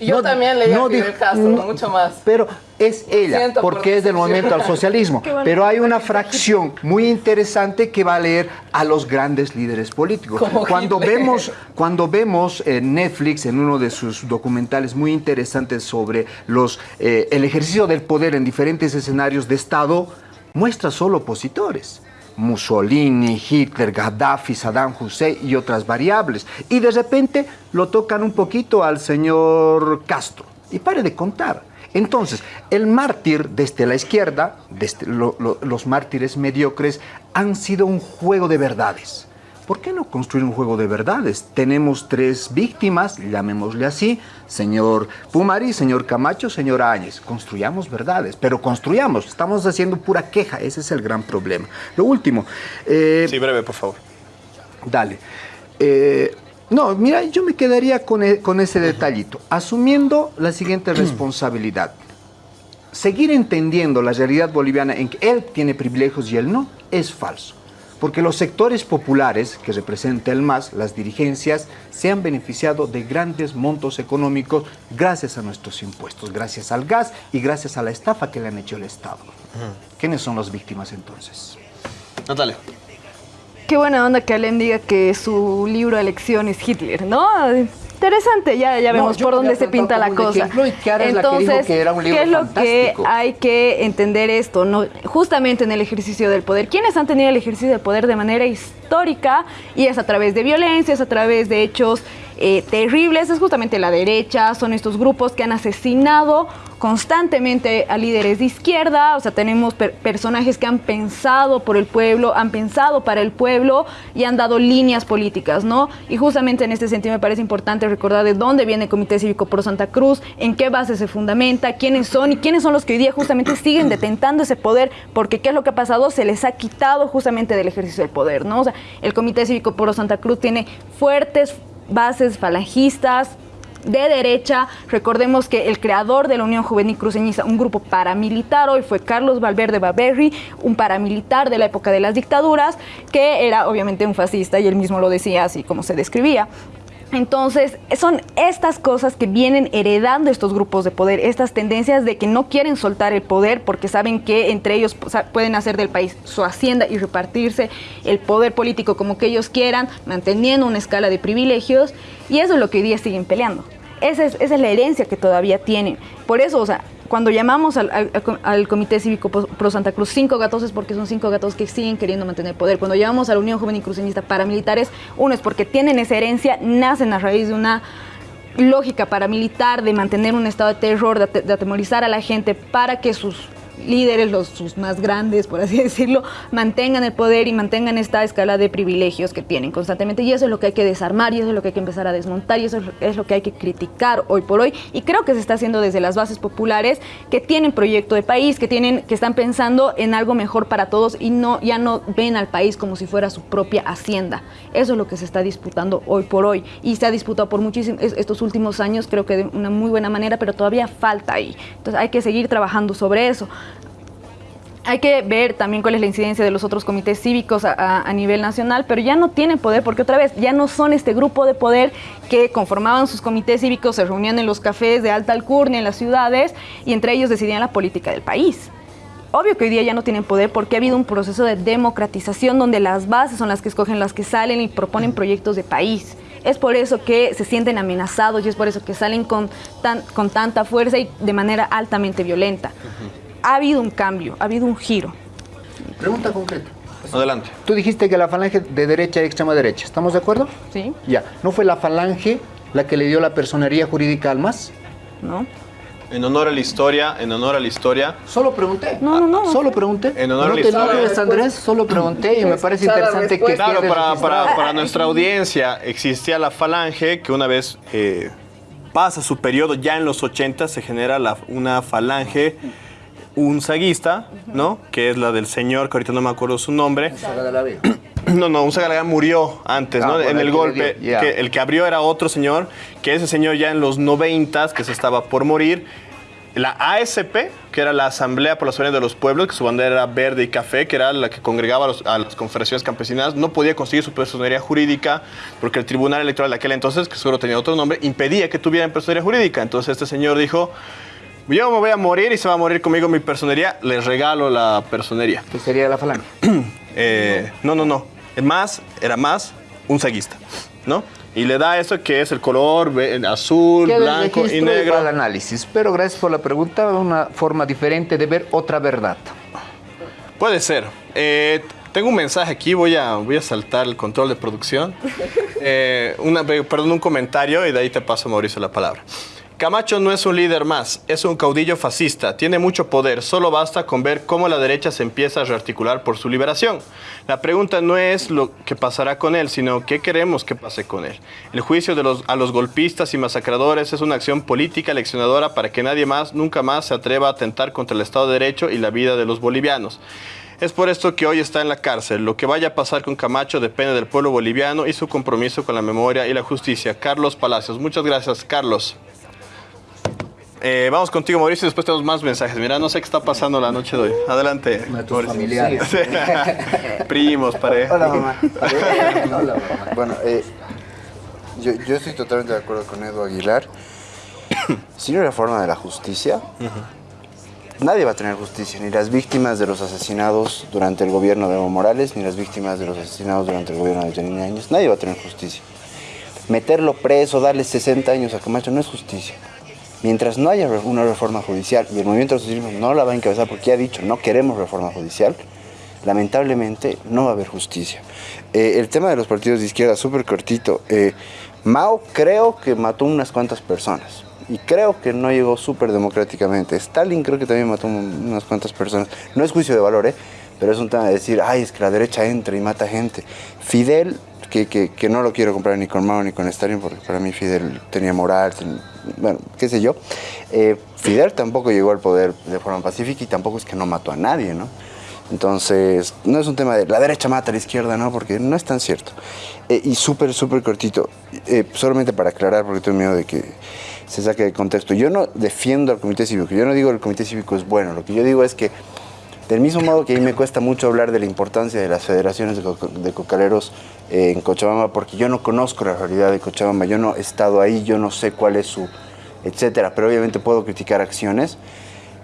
Yo también leí a Fidel Castro, mucho más. Pero es ella, porque es del movimiento al socialismo. Pero hay una fracción muy interesante que va a leer a los grandes líderes políticos. Cuando vemos, cuando vemos en Netflix, en uno de sus documentales muy interesantes sobre los, eh, el ejercicio del poder en diferentes escenarios de Estado, muestra solo opositores. Mussolini, Hitler, Gaddafi, Saddam Hussein y otras variables. Y de repente lo tocan un poquito al señor Castro. Y pare de contar entonces, el mártir desde la izquierda, desde los mártires mediocres, han sido un juego de verdades. ¿Por qué no construir un juego de verdades? Tenemos tres víctimas, llamémosle así, señor Pumari, señor Camacho, señor Áñez. Construyamos verdades, pero construyamos, estamos haciendo pura queja, ese es el gran problema. Lo último. Eh, sí, breve, por favor. Dale. Eh, no, mira, yo me quedaría con, e, con ese detallito, asumiendo la siguiente responsabilidad. Seguir entendiendo la realidad boliviana en que él tiene privilegios y él no, es falso. Porque los sectores populares que representa el MAS, las dirigencias, se han beneficiado de grandes montos económicos gracias a nuestros impuestos, gracias al gas y gracias a la estafa que le han hecho el Estado. ¿Quiénes son las víctimas entonces? Natalia. Qué buena onda que Alem diga que su libro de elección es Hitler, ¿no? Interesante, ya, ya vemos por dónde se pinta la cosa. Entonces, ¿qué es lo que hay que entender esto? No, justamente en el ejercicio del poder. ¿Quiénes han tenido el ejercicio del poder de manera histórica? Y es a través de violencia, es a través de hechos eh, terribles, es justamente la derecha, son estos grupos que han asesinado constantemente a líderes de izquierda, o sea, tenemos personajes que han pensado por el pueblo, han pensado para el pueblo y han dado líneas políticas, ¿no? Y justamente en este sentido me parece importante recordar de dónde viene el Comité Cívico Pro Santa Cruz, en qué base se fundamenta, quiénes son y quiénes son los que hoy día justamente siguen detentando ese poder, porque qué es lo que ha pasado, se les ha quitado justamente del ejercicio del poder, ¿no? O sea, el Comité Cívico Pro Santa Cruz tiene fuertes bases falangistas, de derecha. Recordemos que el creador de la Unión Juvenil Cruceñiza, un grupo paramilitar, hoy fue Carlos Valverde Baberri, un paramilitar de la época de las dictaduras, que era obviamente un fascista y él mismo lo decía así como se describía. Entonces, son estas cosas que vienen heredando estos grupos de poder, estas tendencias de que no quieren soltar el poder porque saben que entre ellos pueden hacer del país su hacienda y repartirse el poder político como que ellos quieran, manteniendo una escala de privilegios, y eso es lo que hoy día siguen peleando. Esa es, esa es la herencia que todavía tienen. Por eso, o sea, cuando llamamos al, Comité Cívico Pro Santa Cruz cinco gatos es porque son cinco gatos que siguen queriendo mantener poder. Cuando llamamos a la Unión Juvenil Cruceñista paramilitares, uno es porque tienen esa herencia, nacen a raíz de una lógica paramilitar de mantener un estado de terror, de atemorizar a la gente para que sus líderes, los sus más grandes, por así decirlo, mantengan el poder y mantengan esta escala de privilegios que tienen constantemente. Y eso es lo que hay que desarmar y eso es lo que hay que empezar a desmontar y eso es lo que hay que criticar hoy por hoy. Y creo que se está haciendo desde las bases populares que tienen proyecto de país, que tienen, que están pensando en algo mejor para todos y no, ya no ven al país como si fuera su propia hacienda. Eso es lo que se está disputando hoy por hoy y se ha disputado por muchísimos estos últimos años, creo que de una muy buena manera, pero todavía falta ahí. Entonces hay que seguir trabajando sobre eso hay que ver también cuál es la incidencia de los otros comités cívicos a, nivel nacional, pero ya no tienen poder porque otra vez ya no son este grupo de poder que conformaban sus comités cívicos, se reunían en los cafés de alta alcurnia en las ciudades y entre ellos decidían la política del país. obvio que hoy día ya no tienen poder porque ha habido un proceso de democratización donde las bases son las que escogen las que salen y proponen proyectos de país. Es por eso que se sienten amenazados y es por eso que salen con, con tanta fuerza y de manera altamente violenta. Ha habido un cambio, ha habido un giro. Pregunta concreta. Adelante. Tú dijiste que la falange de derecha y extrema derecha, ¿estamos de acuerdo? Sí. Ya. ¿No fue la falange la que le dio la personería jurídica al MAS? ¿No? En honor a la historia, en honor a la historia. Solo pregunté. No, no, no. Solo pregunté. En honor a no la te historia. enojes, Andrés, solo pregunté y me parece interesante que. Claro, para, para, para nuestra audiencia existía la falange que una vez eh, pasa su periodo, ya en los 80 se genera la- una falange un saguista, ¿no? Que es la del señor, que ahorita no me acuerdo su nombre. No, no, un Sagalagán murió antes, Ah, ¿no? bueno, en el golpe. que el que abrió era otro señor, que ese señor ya en los 90 que se estaba por morir. La ASP, que era la Asamblea por la Soberanía de los Pueblos, que su bandera era verde y café, que era la que congregaba a, los- a las confederaciones campesinas, no podía conseguir su personería jurídica porque el Tribunal Electoral de aquel entonces, que seguro tenía otro nombre, impedía que tuvieran personería jurídica. Entonces este señor dijo, yo me voy a morir y se va a morir conmigo mi personería, les regalo la personería. ¿Qué sería la falange? Eh, no, no, no. Más, era más un saguista, ¿no? Y le da eso que es el color azul, Queda blanco y negro. el análisis, pero gracias por la pregunta, una forma diferente de ver otra verdad. Puede ser. Eh, tengo un mensaje aquí, voy a, voy a saltar el control de producción. Eh, una, perdón, un comentario y de ahí te paso, Mauricio, la palabra. Camacho no es un líder más, es un caudillo fascista, tiene mucho poder, solo basta con ver cómo la derecha se empieza a rearticular por su liberación. La pregunta no es lo que pasará con él, sino qué queremos que pase con él. El juicio a los golpistas y masacradores es una acción política leccionadora para que nadie más, nunca más se atreva a atentar contra el Estado de Derecho y la vida de los bolivianos. Es por esto que hoy está en la cárcel. Lo que vaya a pasar con Camacho depende del pueblo boliviano y su compromiso con la memoria y la justicia. Carlos Palacios. Muchas gracias, Carlos. Eh, vamos contigo, Mauricio, y después tenemos más mensajes. Mira, no sé qué está pasando la noche de hoy. Adelante. Mauricio. familiares. Primos, pareja. Hola, mamá. Bueno, eh, yo, yo estoy totalmente de acuerdo con Edu Aguilar. Si no hay reforma de la justicia, nadie va a tener justicia, ni las víctimas de los asesinados durante el gobierno de Evo Morales, ni las víctimas de los asesinados durante el gobierno de Janine Áñez. Nadie va a tener justicia. Meterlo preso, darle 60 años a Camacho no es justicia. Mientras no haya una reforma judicial y el movimiento socialismo no la va a encabezar porque ha dicho no queremos reforma judicial, lamentablemente no va a haber justicia. Eh, el tema de los partidos de izquierda, súper cortito. eh, Mao creo que mató unas cuantas personas y creo que no llegó súper democráticamente. Stalin creo que también mató un- unas cuantas personas. No es juicio de valor, ¿eh? pero es un tema de decir, ay, es que la derecha entra y mata gente. Fidel, que, que- que no lo quiero comprar ni con Mao ni con Stalin, porque para mí Fidel tenía moral, bueno, qué sé yo. Eh, Fidel tampoco llegó al poder de forma pacífica y tampoco es que no mató a nadie, ¿no? Entonces, no es un tema de la derecha mata a la izquierda, ¿no? Porque no es tan cierto. Eh, y súper, súper cortito, eh, solamente para aclarar, porque tengo miedo de que se saque de contexto. Yo no defiendo al comité cívico, yo no digo que el comité cívico es bueno, lo que yo digo es que del mismo modo que a mí me cuesta mucho hablar de la importancia de las federaciones de, co- de cocaleros eh, en Cochabamba, porque yo no conozco la realidad de Cochabamba, yo no he estado ahí, yo no sé cuál es su, etcétera, pero obviamente puedo criticar acciones.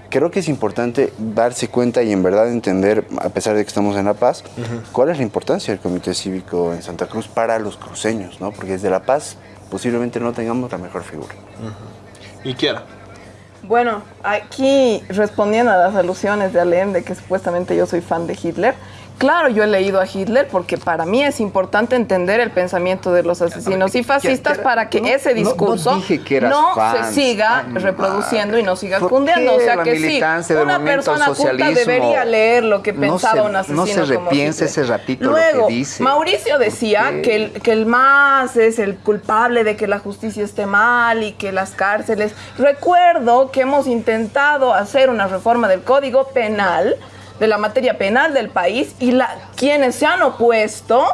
Creo que es importante darse cuenta y en verdad entender, a pesar de que estamos en La Paz, cuál es la importancia del Comité Cívico en Santa Cruz para los cruceños, ¿no? Porque desde La Paz posiblemente no tengamos la mejor figura. Y quiera. Bueno, aquí respondiendo a las alusiones de Allende, que supuestamente yo soy fan de Hitler. Claro, yo he leído a Hitler porque para mí es importante entender el pensamiento de los asesinos y fascistas para que no, ese no- no discurso no se siga reproduciendo y no siga ¿Por cundiendo. O sea que sí, una persona culta debería leer lo que no pensaba se- un no asesino se como repiense Hitler. ese ratito lo Luego, que dice? Mauricio decía que el, que el MAS es el culpable de que la justicia esté mal y que las cárceles. Recuerdo que hemos intentado hacer una reforma del Código Penal, de la materia penal del país, y la, quienes se han opuesto.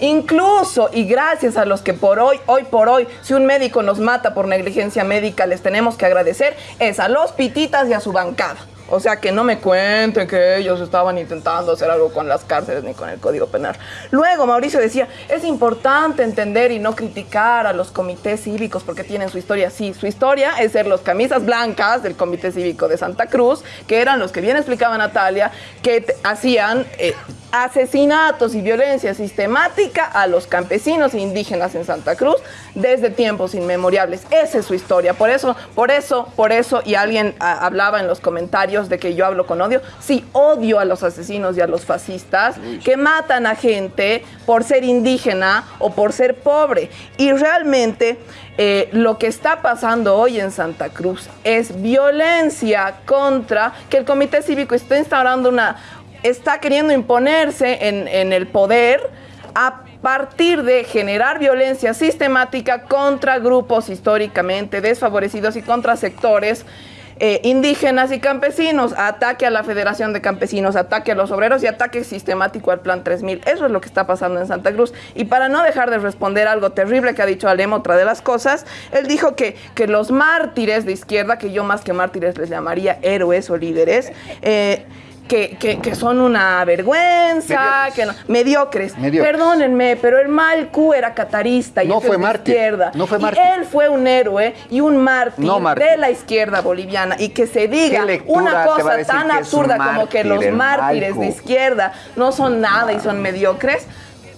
Incluso y gracias a los que por hoy, hoy por hoy, si un médico nos mata por negligencia médica, les tenemos que agradecer, es a los pititas y a su bancada. O sea, que no me cuenten que ellos estaban intentando hacer algo con las cárceles ni con el Código Penal. Luego, Mauricio decía, es importante entender y no criticar a los comités cívicos porque tienen su historia. Sí, su historia es ser los camisas blancas del Comité Cívico de Santa Cruz, que eran los que bien explicaba Natalia, que hacían eh, asesinatos y violencia sistemática a los campesinos e indígenas en Santa Cruz desde tiempos inmemoriales. Esa es su historia. Por eso, por eso, por eso, y alguien ah, hablaba en los comentarios de que yo hablo con odio. Sí, odio a los asesinos y a los fascistas que matan a gente por ser indígena o por ser pobre. Y realmente eh, lo que está pasando hoy en Santa Cruz es violencia contra que el Comité Cívico está instaurando una, está queriendo imponerse en, en el poder a partir de generar violencia sistemática contra grupos históricamente desfavorecidos y contra sectores eh, indígenas y campesinos, ataque a la Federación de Campesinos, ataque a los obreros y ataque sistemático al Plan 3000. Eso es lo que está pasando en Santa Cruz. Y para no dejar de responder algo terrible que ha dicho Alem, otra de las cosas, él dijo que, que los mártires de izquierda, que yo más que mártires les llamaría héroes o líderes, eh, que, que- que son una vergüenza, que no- mediocres. Mediocres. Perdónenme, pero el Malcu era catarista y No fue de izquierda. no fue Y mártir. él fue un héroe y un mártir, No mártir. de la izquierda boliviana y que se diga ¿Qué lectura una cosa tan absurda como que los mártires de izquierda no son nada y son mediocres.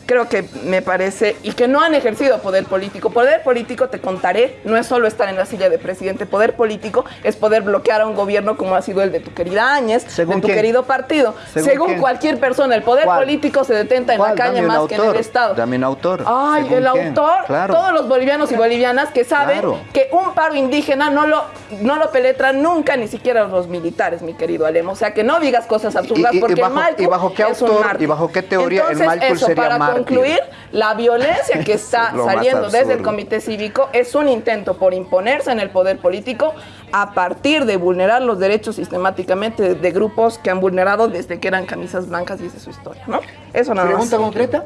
Creo que me parece, y que no han ejercido poder político. Poder político, te contaré, no es solo estar en la silla de presidente. Poder político es poder bloquear a un gobierno como ha sido el de tu querida Áñez, ¿Según de tu quién? querido partido. ¿Según cualquier persona, el poder ¿Cuál? político se detenta en la calle más que en el Estado. Dame un autor. Ay, ¿Según el quién? autor, Claro. todos los bolivianos y bolivianas que saben Claro. que un paro indígena no lo, no lo penetran nunca, ni siquiera los militares, mi querido Alem. O sea, que no digas cosas absurdas Y- y- y porque bajo- el y bajo qué autor y bajo qué teoría el Entonces, Malcu eso, sería mártir? Concluir, la violencia que está saliendo desde el comité cívico es un intento por imponerse en el poder político a partir de vulnerar los derechos sistemáticamente de, grupos que han vulnerado desde que eran camisas blancas, dice su historia, ¿no? Eso nada más. Pregunta concreta.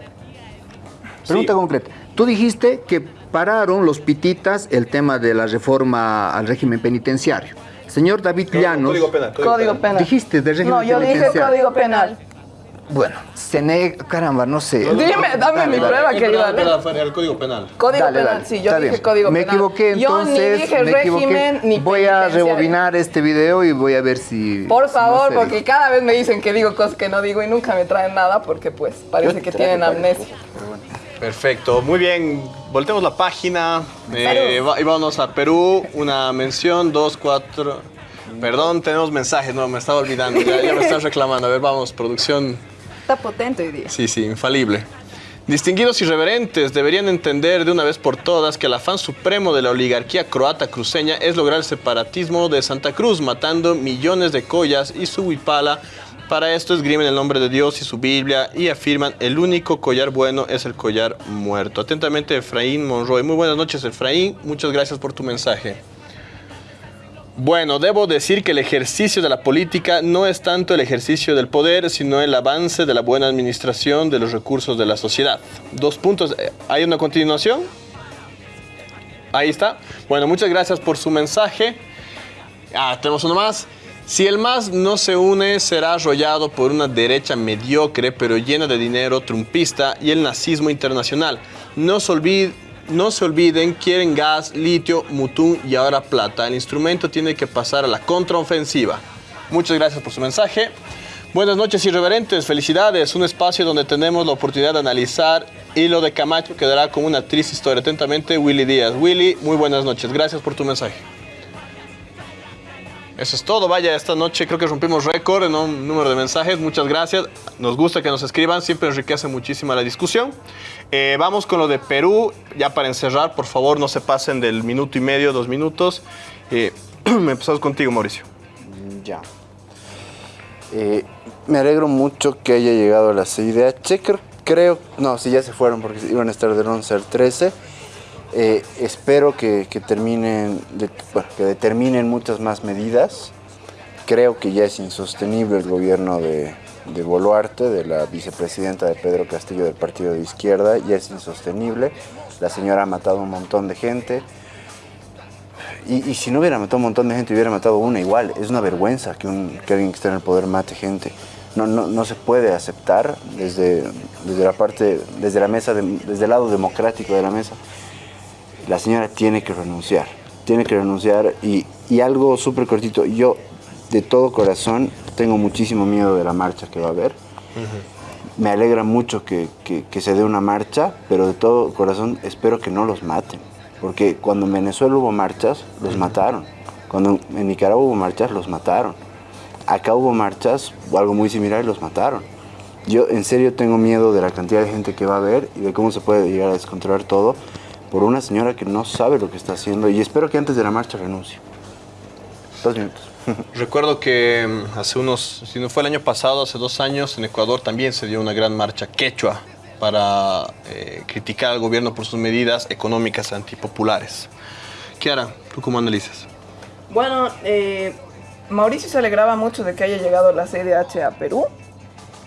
Pregunta concreta. Tú dijiste que pararon los pititas el tema de la reforma al régimen penitenciario. Señor David Llanos. Código penal. Código penal. Dijiste de régimen No, yo dije penitenciario. código penal. Bueno, se nega. Caramba, no sé. Dime, dame mi prueba, querido Alem. El código penal. Código Dale, penal, dale. sí, yo dije bien. código me penal. equivoqué, Yo ni entonces. dije me equivoqué. régimen ni Voy a rebobinar este video y voy a ver si. Por si favor, no sé. porque cada vez me dicen que digo cosas que no digo y nunca me traen nada porque pues parece que tienen amnesia. Perfecto, muy bien. Voltemos la página eh, y vámonos a Perú. Una mención, dos, cuatro. Perdón, tenemos mensajes, no, me estaba olvidando. Ya, ya me están reclamando. A ver, vamos, producción. Potente hoy día. Sí, sí, infalible. Distinguidos y reverentes deberían entender de una vez por todas que el afán supremo de la oligarquía croata cruceña es lograr el separatismo de Santa Cruz, matando millones de collas y su huipala. Para esto esgrimen el nombre de Dios y su Biblia y afirman el único collar bueno es el collar muerto. Atentamente, Efraín Monroy. Muy buenas noches, Efraín. Muchas gracias por tu mensaje. Bueno, debo decir que el ejercicio de la política no es tanto el ejercicio del poder, sino el avance de la buena administración de los recursos de la sociedad. Dos puntos. eh, ¿Hay una continuación? Ahí está. Bueno, muchas gracias por su mensaje. Ah, tenemos uno más. Si el MAS no se une, será arrollado por una derecha mediocre, pero llena de dinero trumpista y el nazismo internacional. No se, olvide- no se olviden, quieren gas, litio, mutún y ahora plata. El instrumento tiene que pasar a la contraofensiva. Muchas gracias por su mensaje. Buenas noches, irreverentes. Felicidades. Un espacio donde tenemos la oportunidad de analizar y lo de Camacho quedará como una triste historia. Atentamente, Willy Díaz. Willy, muy buenas noches. Gracias por tu mensaje. Eso es todo. Vaya, esta noche creo que rompimos récord en un número de mensajes. Muchas gracias. Nos gusta que nos escriban. Siempre enriquece muchísimo la discusión. Eh, vamos con lo de Perú. Ya para encerrar, por favor, no se pasen del minuto y medio, dos minutos. Eh, empezamos contigo, Mauricio. Ya. Eh, me alegro mucho que haya llegado la CIDH. Cre- Creo, no, si ya se fueron porque iban a estar del 11 al 13. Eh, espero que, que terminen, que determinen muchas más medidas. Creo que ya es insostenible el gobierno de, de Boluarte, de la vicepresidenta de Pedro Castillo del partido de izquierda, ya es insostenible. La señora ha matado un montón de gente. Y, si no hubiera matado un montón de gente, hubiera matado una igual. Es una vergüenza que, un, que alguien que está en el poder mate gente. No, no, no se puede aceptar desde, desde la parte, desde la mesa, de- desde el lado democrático de la mesa. La señora tiene que renunciar, tiene que renunciar y, y algo súper cortito. Yo, de todo corazón, tengo muchísimo miedo de la marcha que va a haber. Me alegra mucho que, que- que se dé una marcha, pero de todo corazón espero que no los maten. Porque cuando en Venezuela hubo marchas, los mataron. Cuando en Nicaragua hubo marchas, los mataron. Acá hubo marchas, o algo muy similar, y los mataron. Yo en serio tengo miedo de la cantidad de gente que va a haber y de cómo se puede llegar a descontrolar todo por una señora que no sabe lo que está haciendo y espero que antes de la marcha renuncie. Dos minutos. Recuerdo que mm, hace unos, si no fue el año pasado, hace dos años, en Ecuador también se dio una gran marcha quechua para eh, criticar al gobierno por sus medidas económicas antipopulares. Kiara, ¿tú cómo analizas? Bueno, eh, Mauricio se alegraba mucho de que haya llegado la CIDH a Perú,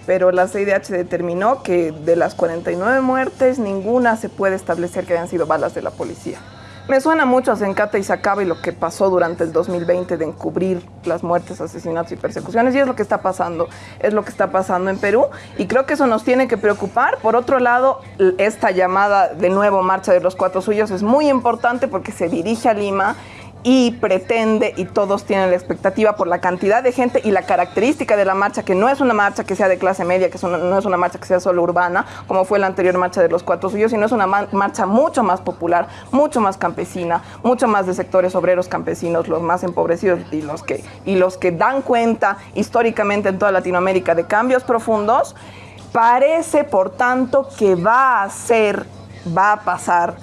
pero la CIDH determinó que de las 49 muertes, ninguna se puede establecer que hayan sido balas de la policía. Me suena mucho a Zencata y Sacaba y lo que pasó durante el 2020 de encubrir las muertes, asesinatos y persecuciones, y es lo que está pasando, es lo que está pasando en Perú, y creo que eso nos tiene que preocupar. Por otro lado, esta llamada de nuevo Marcha de los Cuatro Suyos es muy importante porque se dirige a Lima y pretende y todos tienen la expectativa por la cantidad de gente y la característica de la marcha, que no es una marcha que sea de clase media, que no es una marcha que sea solo urbana, como fue la anterior marcha de los Cuatro Suyos, sino es una ma- marcha mucho más popular, mucho más campesina, mucho más de sectores obreros campesinos, los más empobrecidos y los que, y los que dan cuenta históricamente en toda Latinoamérica de cambios profundos. Parece, por tanto, que va a ser, va a pasar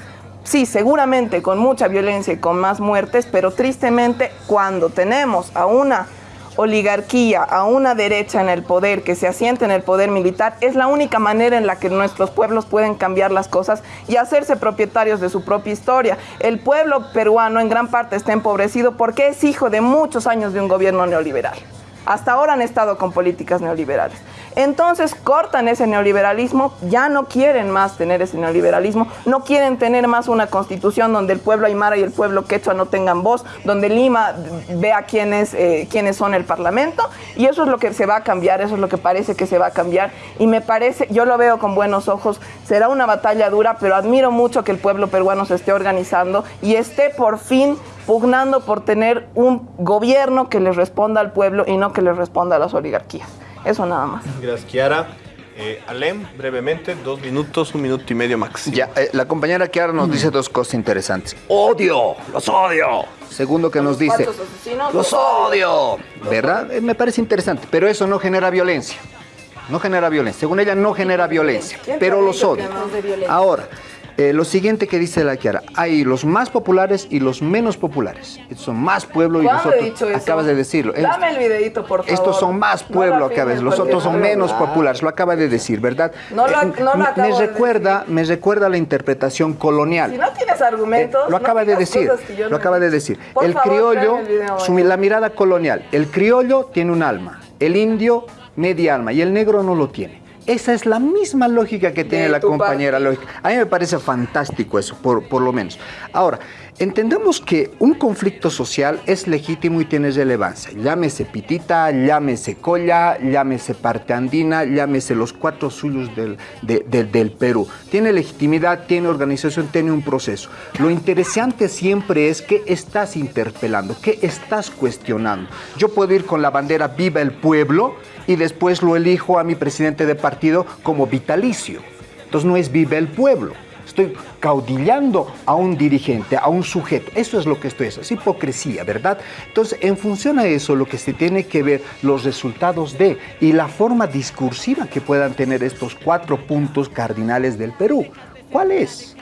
Sí, seguramente con mucha violencia y con más muertes, pero tristemente cuando tenemos a una oligarquía, a una derecha en el poder que se asiente en el poder militar, es la única manera en la que nuestros pueblos pueden cambiar las cosas y hacerse propietarios de su propia historia. El pueblo peruano en gran parte está empobrecido porque es hijo de muchos años de un gobierno neoliberal. Hasta ahora han estado con políticas neoliberales. Entonces cortan ese neoliberalismo, ya no quieren más tener ese neoliberalismo, no quieren tener más una constitución donde el pueblo aymara y el pueblo quechua no tengan voz, donde Lima vea quiénes, eh, quiénes son el parlamento y eso es lo que se va a cambiar, eso es lo que parece que se va a cambiar y me parece, yo lo veo con buenos ojos, será una batalla dura, pero admiro mucho que el pueblo peruano se esté organizando y esté por fin pugnando por tener un gobierno que le responda al pueblo y no que le responda a las oligarquías. Eso nada más. Gracias, Kiara. Eh, Alem, brevemente, dos minutos, un minuto y medio máximo. Ya, eh, la compañera Kiara nos dice dos cosas interesantes. ¡Odio! ¡Los odio! Segundo que nos dice, ¡los odio! ¿Verdad? Eh, me parece interesante, pero eso no genera violencia. No genera violencia. Según ella, no genera violencia, ¿Quién te pero los odio. Ahora, eh, lo siguiente que dice la Kiara, hay los más populares y los menos populares. Estos son más pueblo y los ¿Cuándo he otros. dicho eso? Acabas de decirlo. Dame el videito, por favor. estos son más No pueblo, lo acabas, los otros son no lo- menos populares, lo acaba de decir, ¿verdad? No lo- Eh, no lo me- acabo me de recuerda, me recuerda la interpretación colonial. Si no tienes argumentos, Lo no acaba de decir, lo no acaba de decir. Por el favor, criollo, tráeme el video, su- la mirada colonial, el criollo tiene un alma, el indio media alma y el negro no lo tiene. Esa es la misma lógica que tiene la compañera lógica. A mí me parece fantástico eso, por, por lo menos. Ahora, entendamos que un conflicto social es legítimo y tiene relevancia. Llámese pitita, llámese colla, llámese parte andina, llámese los cuatro suyos del, de- de- del Perú. Tiene legitimidad, tiene organización, tiene un proceso. Lo interesante siempre es qué estás interpelando, qué estás cuestionando. Yo puedo ir con la bandera Viva el Pueblo y después lo elijo a mi presidente de partido como vitalicio. Entonces no es Viva el Pueblo. Estoy caudillando a un dirigente, a un sujeto. Eso es lo que estoy haciendo. Es hipocresía, ¿verdad? Entonces, en función a eso, lo que se tiene que ver los resultados de y la forma discursiva que puedan tener estos cuatro puntos cardinales del Perú. ¿Cuál es?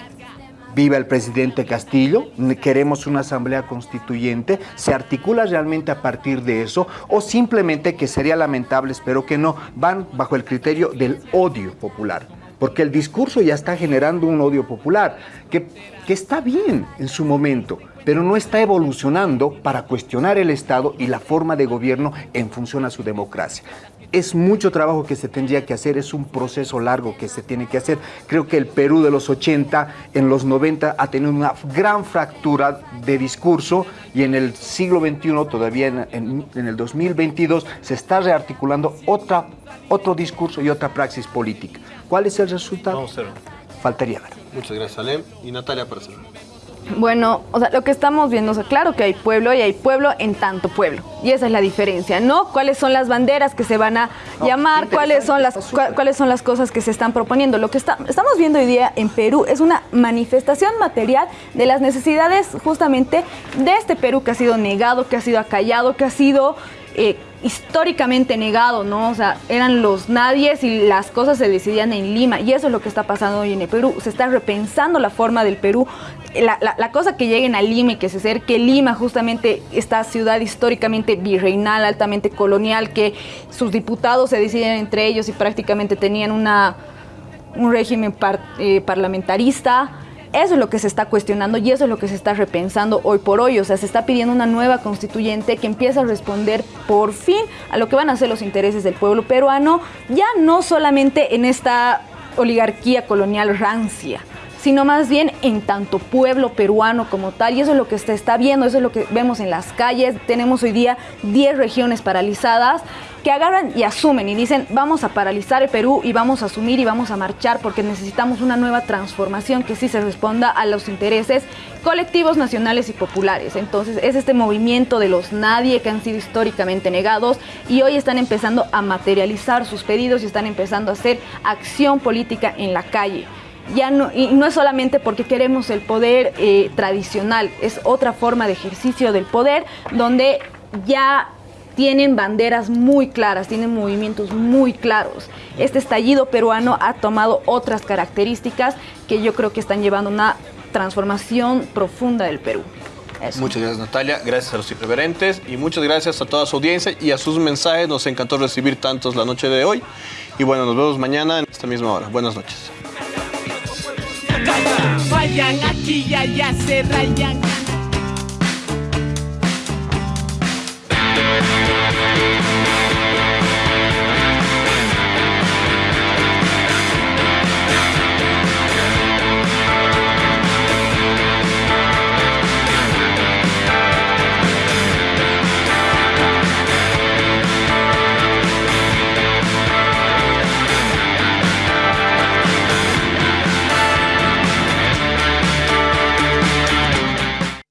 Viva el presidente Castillo, queremos una asamblea constituyente, se articula realmente a partir de eso o simplemente que sería lamentable, espero que no, van bajo el criterio del odio popular. Porque el discurso ya está generando un odio popular, que, que está bien en su momento, pero no está evolucionando para cuestionar el Estado y la forma de gobierno en función a su democracia. Es mucho trabajo que se tendría que hacer, es un proceso largo que se tiene que hacer. Creo que el Perú de los 80, en los 90, ha tenido una gran fractura de discurso y en el siglo XXI, todavía en, en- en el 2022, se está rearticulando otra, otro discurso y otra praxis política. ¿Cuál es el resultado? Vamos a ver. Faltaría ver. Muchas gracias, Alem. Y Natalia para cerrar. Bueno, o sea, lo que estamos viendo, o sea, claro que hay pueblo y hay pueblo en tanto pueblo. Y esa es la diferencia, ¿no? ¿Cuáles son las banderas que se van a llamar? ¿Cuáles son las cua- cuáles son las cosas que se están proponiendo? Lo que está- estamos viendo hoy día en Perú es una manifestación material de las necesidades justamente de este Perú que ha sido negado, que ha sido acallado, que ha sido eh, históricamente negado, ¿no? O sea, eran los nadies y las cosas se decidían en Lima. Y eso es lo que está pasando hoy en el Perú. Se está repensando la forma del Perú. La, la- cosa que lleguen a Lima y que se acerque Lima, justamente esta ciudad históricamente virreinal, altamente colonial, que sus diputados se deciden entre ellos y prácticamente tenían una, un régimen par- eh, parlamentarista. Eso es lo que se está cuestionando y eso es lo que se está repensando hoy por hoy. O sea, se está pidiendo una nueva constituyente que empiece a responder por fin a lo que van a ser los intereses del pueblo peruano, ya no solamente en esta oligarquía colonial rancia sino más bien en tanto pueblo peruano como tal. Y eso es lo que se está viendo, eso es lo que vemos en las calles. Tenemos hoy día 10 regiones paralizadas que agarran y asumen y dicen vamos a paralizar el Perú y vamos a asumir y vamos a marchar porque necesitamos una nueva transformación que sí se responda a los intereses colectivos nacionales y populares. Entonces es este movimiento de los nadie que han sido históricamente negados y hoy están empezando a materializar sus pedidos y están empezando a hacer acción política en la calle ya no, y no es solamente porque queremos el poder eh, tradicional, es otra forma de ejercicio del poder donde ya tienen banderas muy claras, tienen movimientos muy claros. Este estallido peruano ha tomado otras características que yo creo que están llevando una transformación profunda del Perú. Muchas gracias Natalia, gracias a los irreverentes y muchas gracias a toda su audiencia y a sus mensajes. Nos encantó recibir tantos la noche de hoy. Y bueno, nos vemos mañana en esta misma hora. Buenas noches. Vayan aquí y allá se rayan.